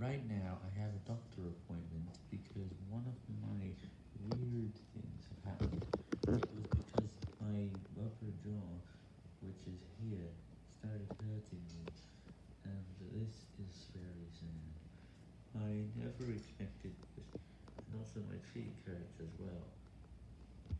Right now, I have a doctor appointment because one of my weird things have happened. It was because my upper jaw, which is here, started hurting me, and this is very sad. I never expected this, and also my cheek hurt.